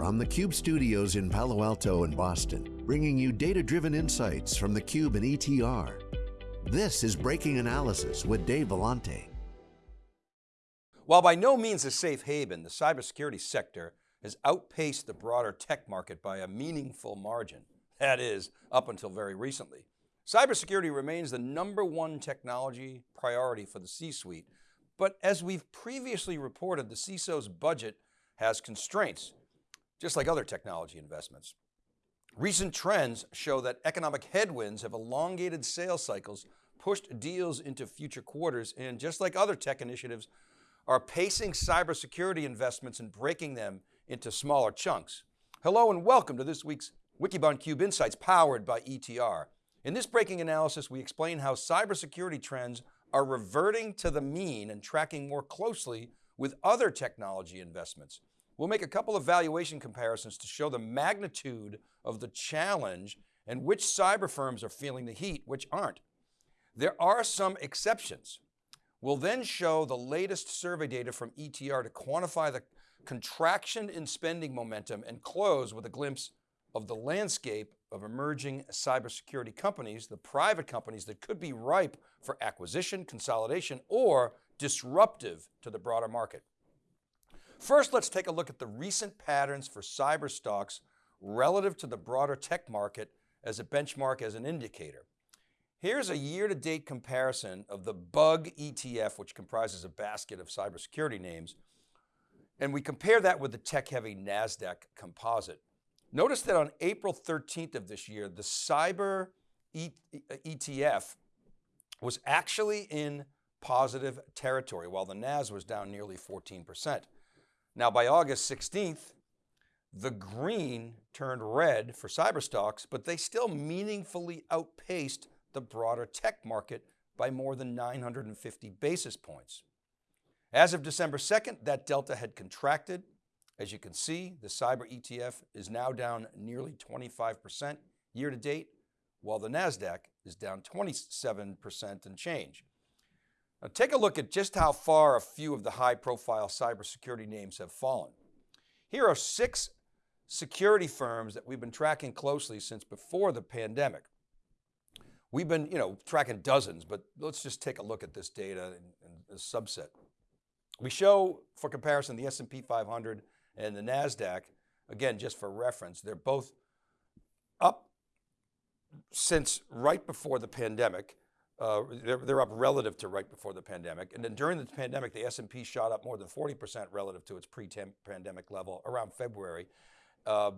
from the Cube studios in Palo Alto and Boston, bringing you data-driven insights from the Cube and ETR. This is Breaking Analysis with Dave Vellante. While by no means a safe haven, the cybersecurity sector has outpaced the broader tech market by a meaningful margin. That is, up until very recently. Cybersecurity remains the number one technology priority for the C-suite, but as we've previously reported, the CISO's budget has constraints, just like other technology investments. Recent trends show that economic headwinds have elongated sales cycles, pushed deals into future quarters, and just like other tech initiatives, are pacing cybersecurity investments and breaking them into smaller chunks. Hello and welcome to this week's Wikibon Cube Insights powered by ETR. In this breaking analysis, we explain how cybersecurity trends are reverting to the mean and tracking more closely with other technology investments. We'll make a couple of valuation comparisons to show the magnitude of the challenge and which cyber firms are feeling the heat, which aren't. There are some exceptions. We'll then show the latest survey data from ETR to quantify the contraction in spending momentum and close with a glimpse of the landscape of emerging cybersecurity companies, the private companies that could be ripe for acquisition, consolidation, or disruptive to the broader market. First, let's take a look at the recent patterns for cyber stocks relative to the broader tech market as a benchmark as an indicator. Here's a year-to-date comparison of the BUG ETF, which comprises a basket of cybersecurity names, and we compare that with the tech-heavy NASDAQ composite. Notice that on April 13th of this year, the cyber ETF was actually in positive territory while the NAS was down nearly 14%. Now by August 16th, the green turned red for cyber stocks, but they still meaningfully outpaced the broader tech market by more than 950 basis points. As of December 2nd, that delta had contracted as you can see, the cyber ETF is now down nearly 25% year to date, while the NASDAQ is down 27% and change. Now take a look at just how far a few of the high profile cybersecurity names have fallen. Here are six security firms that we've been tracking closely since before the pandemic. We've been you know, tracking dozens, but let's just take a look at this data in, a subset. We show for comparison the S&P 500 and the NASDAQ, again, just for reference, they're both up since right before the pandemic. Uh, they're, they're, up relative to right before the pandemic. And then during the pandemic, the S&P shot up more than 40% relative to its pre-pandemic level around February, uh,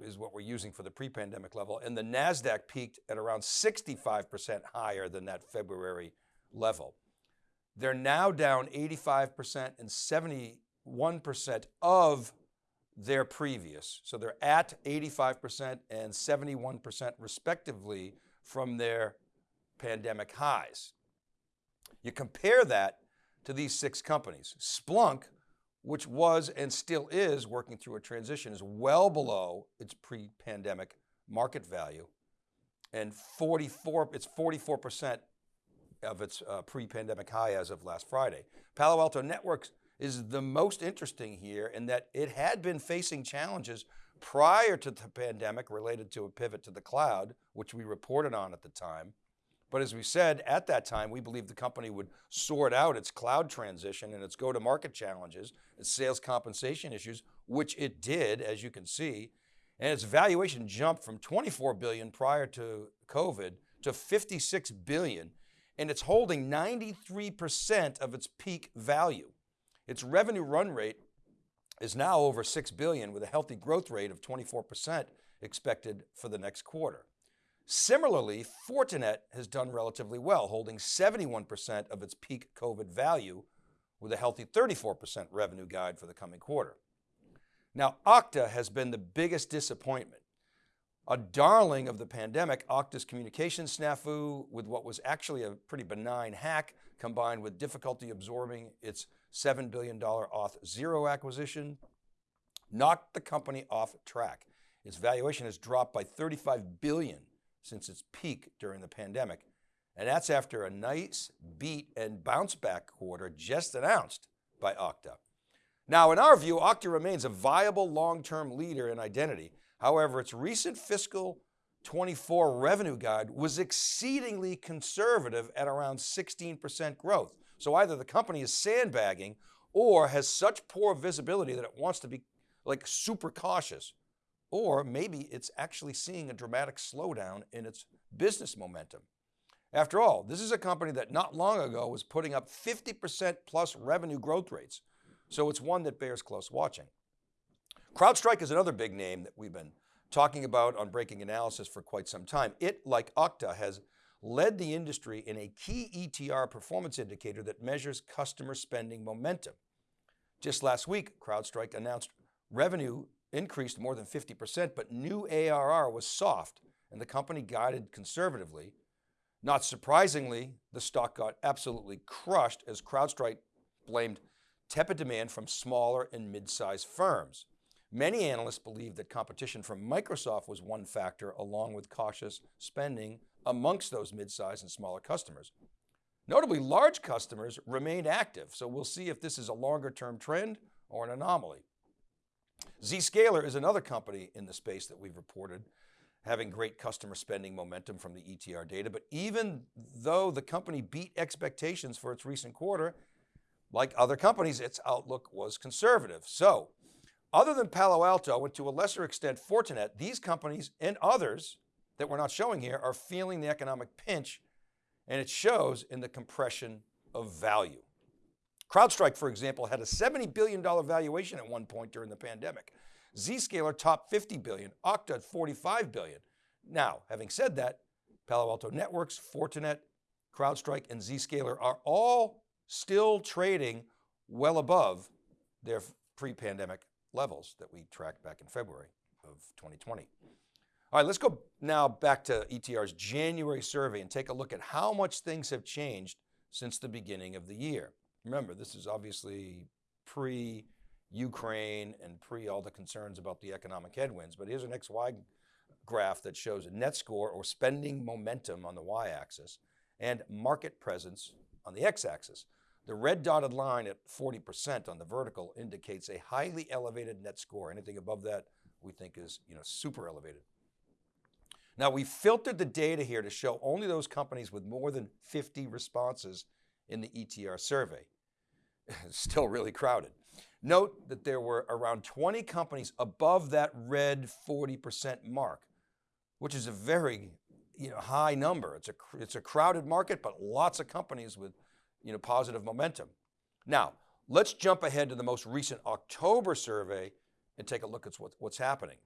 is what we're using for the pre-pandemic level. And the NASDAQ peaked at around 65% higher than that February level. They're now down 85% and 71% of their previous. So they're at 85% and 71% respectively from their pandemic highs. You compare that to these six companies. Splunk, which was and still is working through a transition, is well below its pre-pandemic market value and 44, it's 44% of its uh, pre-pandemic high as of last Friday. Palo Alto Networks is the most interesting here in that it had been facing challenges prior to the pandemic related to a pivot to the cloud, which we reported on at the time. But as we said at that time, we believed the company would sort out its cloud transition and its go-to-market challenges, its sales compensation issues, which it did, as you can see, and its valuation jumped from 24 billion prior to COVID to 56 billion, and it's holding 93% of its peak value. Its revenue run rate is now over 6 billion with a healthy growth rate of 24% expected for the next quarter. Similarly, Fortinet has done relatively well, holding 71% of its peak COVID value with a healthy 34% revenue guide for the coming quarter. Now, Okta has been the biggest disappointment. A darling of the pandemic, Okta's communication snafu with what was actually a pretty benign hack combined with difficulty absorbing its $7 billion Auth0 acquisition, knocked the company off track. Its valuation has dropped by 35 billion since its peak during the pandemic. And that's after a nice beat and bounce back quarter just announced by Okta. Now, in our view, Okta remains a viable long-term leader in identity. However, its recent fiscal 24 revenue guide was exceedingly conservative at around 16% growth. So either the company is sandbagging or has such poor visibility that it wants to be like super cautious, or maybe it's actually seeing a dramatic slowdown in its business momentum. After all, this is a company that not long ago was putting up 50% plus revenue growth rates. So it's one that bears close watching. CrowdStrike is another big name that we've been talking about on Breaking Analysis for quite some time. It, like Okta, has led the industry in a key ETR performance indicator that measures customer spending momentum. Just last week, CrowdStrike announced revenue increased more than 50%, but new ARR was soft and the company guided conservatively. Not surprisingly, the stock got absolutely crushed as CrowdStrike blamed tepid demand from smaller and mid-sized firms. Many analysts believe that competition from Microsoft was one factor along with cautious spending amongst those mid-sized and smaller customers. Notably, large customers remained active, so we'll see if this is a longer term trend or an anomaly. Zscaler is another company in the space that we've reported having great customer spending momentum from the ETR data, but even though the company beat expectations for its recent quarter, like other companies, its outlook was conservative. So other than Palo Alto and to a lesser extent Fortinet, these companies and others that we're not showing here are feeling the economic pinch and it shows in the compression of value. CrowdStrike, for example, had a $70 billion valuation at one point during the pandemic. Zscaler topped 50 billion, Okta 45 billion. Now, having said that, Palo Alto Networks, Fortinet, CrowdStrike, and Zscaler are all still trading well above their pre-pandemic levels that we tracked back in February of 2020. All right, let's go now back to ETR's January survey and take a look at how much things have changed since the beginning of the year. Remember, this is obviously pre-Ukraine and pre all the concerns about the economic headwinds, but here's an XY graph that shows a net score or spending momentum on the y-axis and market presence on the x-axis. The red dotted line at 40% on the vertical indicates a highly elevated net score. Anything above that we think is you know, super elevated. Now we filtered the data here to show only those companies with more than 50 responses in the ETR survey. Still really crowded. Note that there were around 20 companies above that red 40% mark, which is a very you know, high number. It's a, it's a crowded market, but lots of companies with you know, positive momentum. Now, let's jump ahead to the most recent October survey and take a look at what, what's happening.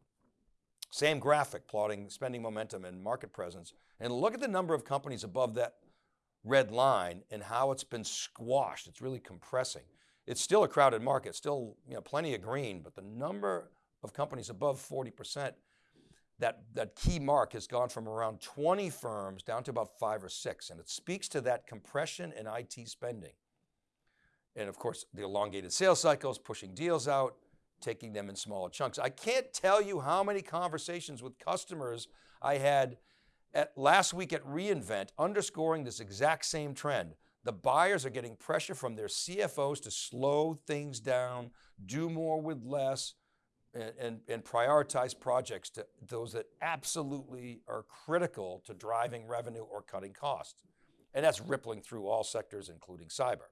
Same graphic plotting spending momentum and market presence. And look at the number of companies above that red line and how it's been squashed. It's really compressing. It's still a crowded market, still you know, plenty of green, but the number of companies above 40%, that, that key mark has gone from around 20 firms down to about five or six. And it speaks to that compression in IT spending. And of course, the elongated sales cycles, pushing deals out, taking them in smaller chunks. I can't tell you how many conversations with customers I had at last week at reInvent underscoring this exact same trend. The buyers are getting pressure from their CFOs to slow things down, do more with less, and, and, and, prioritize projects to those that absolutely are critical to driving revenue or cutting costs. And that's rippling through all sectors, including cyber.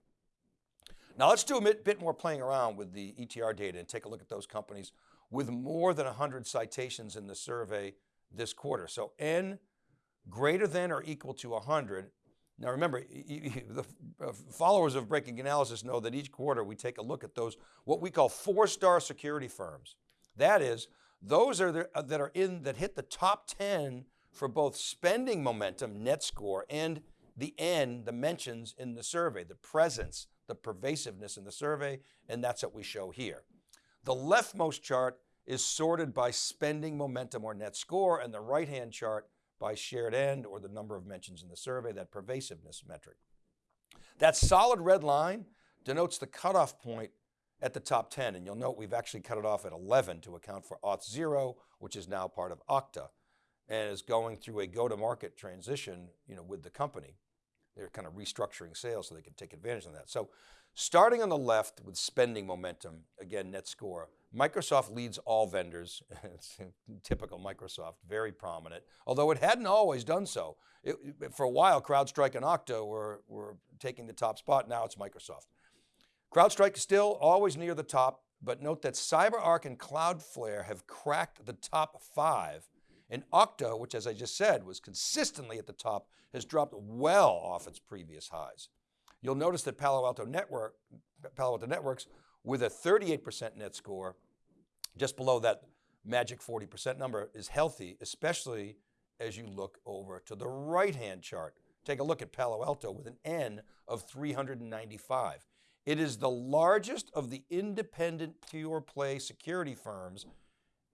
Now let's do a bit more playing around with the ETR data and take a look at those companies with more than 100 citations in the survey this quarter. So N greater than or equal to 100. Now remember, the uh, followers of Breaking Analysis know that each quarter we take a look at those, what we call four-star security firms. That is, those are the, uh, that are in, that hit the top 10 for both spending momentum, net score, and the N, the mentions in the survey, the presence the pervasiveness in the survey, and that's what we show here. The leftmost chart is sorted by spending momentum or net score, and the right-hand chart by Shared N or the number of mentions in the survey, that pervasiveness metric. That solid red line denotes the cutoff point at the top 10, and you'll note we've actually cut it off at 11 to account for Auth0, which is now part of Okta, and is going through a go-to-market transition you know, with the company. they're kind of restructuring sales so they can take advantage of that. So starting on the left with spending momentum, again, net score, Microsoft leads all vendors. typical Microsoft, very prominent, although it hadn't always done so. It, for a while, CrowdStrike and Okta were, were taking the top spot. Now it's Microsoft. CrowdStrike still always near the top, but note that CyberArk and Cloudflare have cracked the top five and Okta, which as I just said, was consistently at the top, has dropped well off its previous highs. You'll notice that Palo Alto Network, Palo Alto Networks with a 38% net score, just below that magic 40% number is healthy, especially as you look over to the right-hand chart. Take a look at Palo Alto with an N of 395. It is the largest of the independent pure play security firms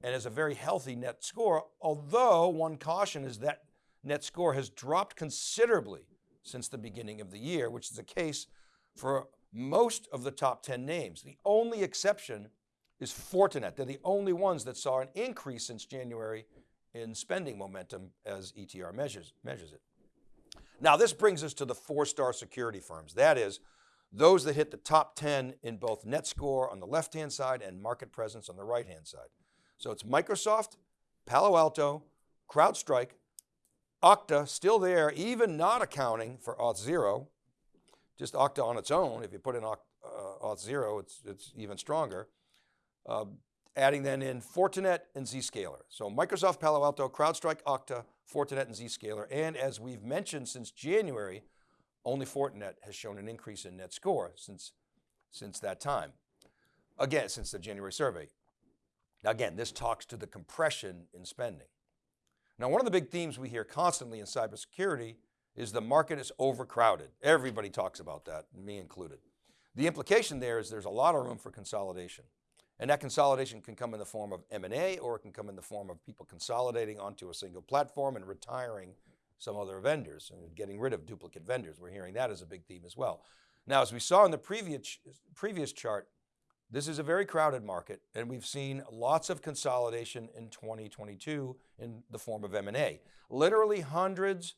and has a very healthy net score, although one caution is that net score has dropped considerably since the beginning of the year, which is the case for most of the top 10 names. The only exception is Fortinet. They're the only ones that saw an increase since January in spending momentum as ETR measures, measures it. Now this brings us to the four-star security firms. That is, those that hit the top 10 in both net score on the left-hand side and market presence on the right-hand side. So it's Microsoft, Palo Alto, CrowdStrike, Okta still there, even not accounting for Auth0, just Okta on its own. If you put in uh, Auth0, it's, it's even stronger. Uh, adding then in Fortinet and Zscaler. So Microsoft, Palo Alto, CrowdStrike, Okta, Fortinet and Zscaler. And as we've mentioned since January, only Fortinet has shown an increase in net score since, since that time. Again, since the January survey. Now again, this talks to the compression in spending. Now one of the big themes we hear constantly in cybersecurity is the market is overcrowded. Everybody talks about that, me included. The implication there is there's a lot of room for consolidation. And that consolidation can come in the form of M&A or it can come in the form of people consolidating onto a single platform and retiring some other vendors and getting rid of duplicate vendors. We're hearing that as a big theme as well. Now, as we saw in the previous, previous chart, this is a very crowded market and we've seen lots of consolidation in 2022 in the form of M&A. Literally hundreds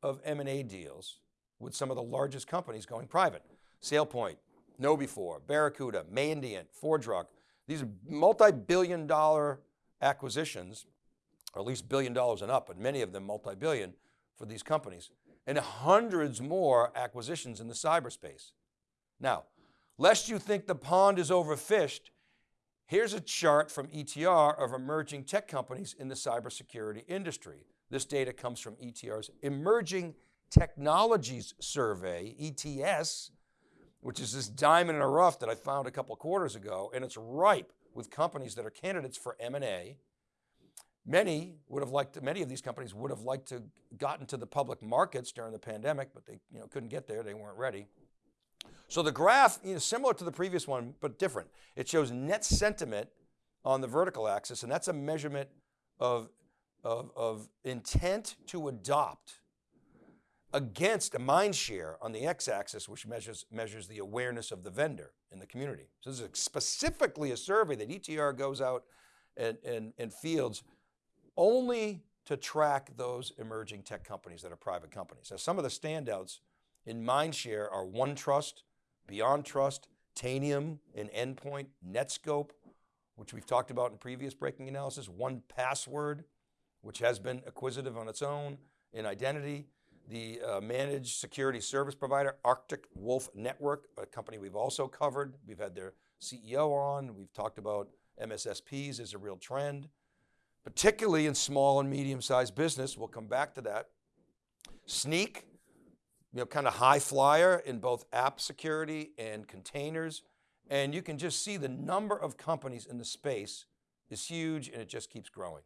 of M&A deals with some of the largest companies going private. SailPoint, KnowBe4, Barracuda, Mandiant, ForgeRock. These are multi-billion dollar acquisitions, or at least billion dollars and up, but many of them multi-billion for these companies. And hundreds more acquisitions in the cyberspace. Now, Lest you think the pond is overfished, here's a chart from ETR of emerging tech companies in the cybersecurity industry. This data comes from ETR's Emerging Technologies Survey, ETS, which is this diamond in a rough that I found a couple quarters ago, and it's ripe with companies that are candidates for M&A. Many would have liked to, many of these companies would have liked to gotten to the public markets during the pandemic, but they you know, couldn't get there, they weren't ready. So the graph is similar to the previous one, but different. It shows net sentiment on the vertical axis, and that's a measurement of, of, of intent to adopt against a mind share on the x-axis, which measures, measures the awareness of the vendor in the community. So this is specifically a survey that ETR goes out and, and, and fields only to track those emerging tech companies that are private companies. Now some of the standouts in mindshare are OneTrust, BeyondTrust, Tanium and Endpoint, Netskope, which we've talked about in previous breaking analysis, 1Password, which has been acquisitive on its own in identity, the uh, managed security service provider, Arctic Wolf Network, a company we've also covered. We've had their CEO on. We've talked about MSSPs as a real trend, particularly in small and medium-sized business. We'll come back to that. Snyk, you know, kind of high flyer in both app security and containers. And you can just see the number of companies in the space is huge and it just keeps growing.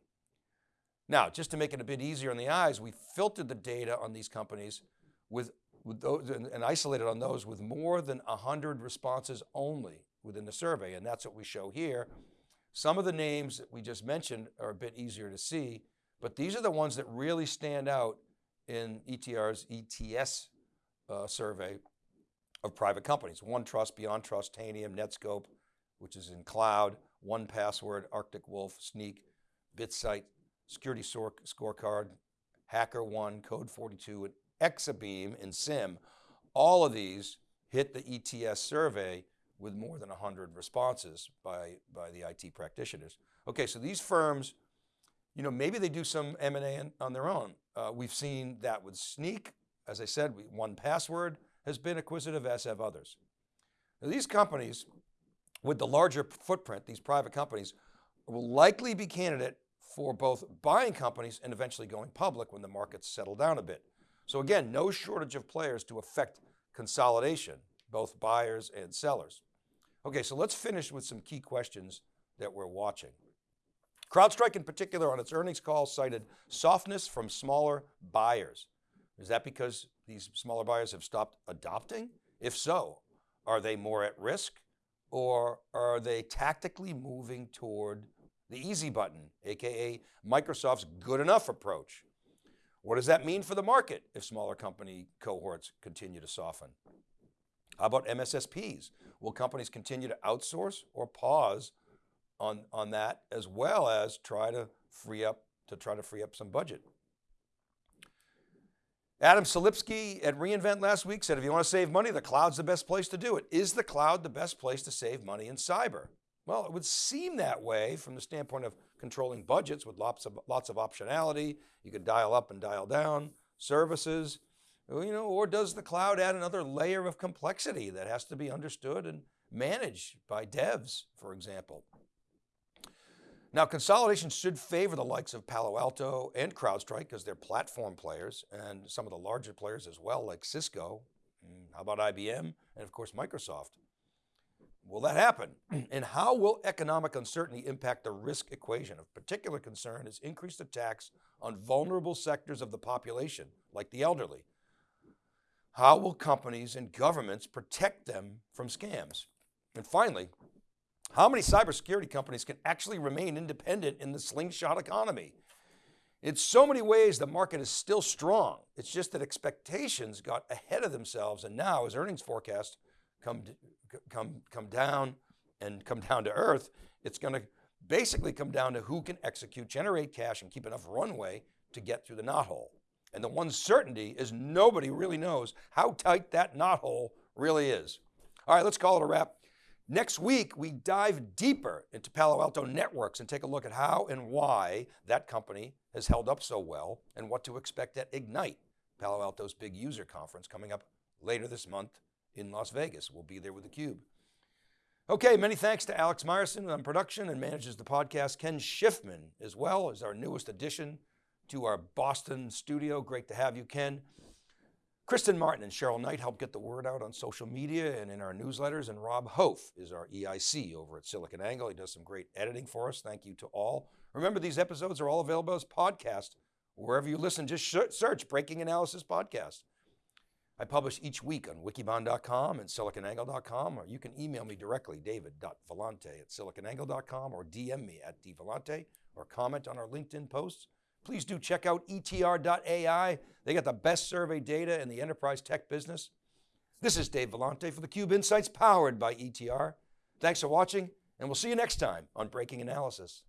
Now, just to make it a bit easier on the eyes, we filtered the data on these companies with, with those and, and isolated on those with more than 100 responses only within the survey. And that's what we show here. Some of the names that we just mentioned are a bit easier to see, but these are the ones that really stand out in ETR's ETS uh, survey of private companies. OneTrust, BeyondTrust, Tanium, Netskope, which is in cloud, 1Password, Arctic Wolf, Snyk, BitSight, Security Scorecard, HackerOne, Code 42, and Exabeam, and SIEM. All of these hit the ETS survey with more than 100 responses by, by the IT practitioners. Okay, so these firms, you know, maybe they do some M&A on their own. Uh, we've seen that with Snyk. As I said, 1Password has been acquisitive, as have others. Now, these companies with the larger footprint, these private companies, will likely be candidate for both buying companies and eventually going public when the markets settle down a bit. So again, no shortage of players to affect consolidation, both buyers and sellers. Okay, so let's finish with some key questions that we're watching. CrowdStrike in particular on its earnings call cited softness from smaller buyers. Is that because these smaller buyers have stopped adopting? If so, are they more at risk or are they tactically moving toward the easy button, AKA Microsoft's good enough approach? What does that mean for the market if smaller company cohorts continue to soften? How about MSSPs? Will companies continue to outsource or pause on, on that as well as try to free up, to try to free up some budget? Adam Selipsky at reInvent last week said, if you want to save money, the cloud's the best place to do it. Is the cloud the best place to save money in cyber? Well, it would seem that way from the standpoint of controlling budgets with lots of, lots of optionality. You could dial up and dial down services, you know, or does the cloud add another layer of complexity that has to be understood and managed by devs, for example? Now, consolidation should favor the likes of Palo Alto and CrowdStrike because they're platform players and some of the larger players as well, like Cisco. Mm, how about IBM? And of course, Microsoft. Will that happen? And how will economic uncertainty impact the risk equation? Of particular concern is increased attacks on vulnerable sectors of the population, like the elderly. How will companies and governments protect them from scams? And finally, how many cybersecurity companies can actually remain independent in the slingshot economy? In so many ways, the market is still strong. It's just that expectations got ahead of themselves. And now as earnings forecasts come, come, come down and come down to earth, it's going to basically come down to who can execute, generate cash and keep enough runway to get through the knothole. And the one certainty is nobody really knows how tight that knothole really is. All right, let's call it a wrap. Next week, we dive deeper into Palo Alto Networks and take a look at how and why that company has held up so well and what to expect at Ignite, Palo Alto's big user conference coming up later this month in Las Vegas. We'll be there with theCUBE. Okay, many thanks to Alex Myerson on production and manages the podcast. Ken Schiffman as well as our newest addition to our Boston studio. Great to have you, Ken. Kristen Martin and Cheryl Knight help get the word out on social media and in our newsletters, and Rob Hof is our EIC over at SiliconANGLE. He does some great editing for us. Thank you to all. Remember, these episodes are all available as podcast. Wherever you listen, just search Breaking Analysis Podcast. I publish each week on wikibon.com and siliconangle.com, or you can email me directly, david.vellante at siliconangle.com, or DM me at dvellante, or comment on our LinkedIn posts please do check out etr.ai. They got the best survey data in the enterprise tech business. This is Dave Vellante for theCUBE Insights powered by ETR. Thanks for watching and we'll see you next time on Breaking Analysis.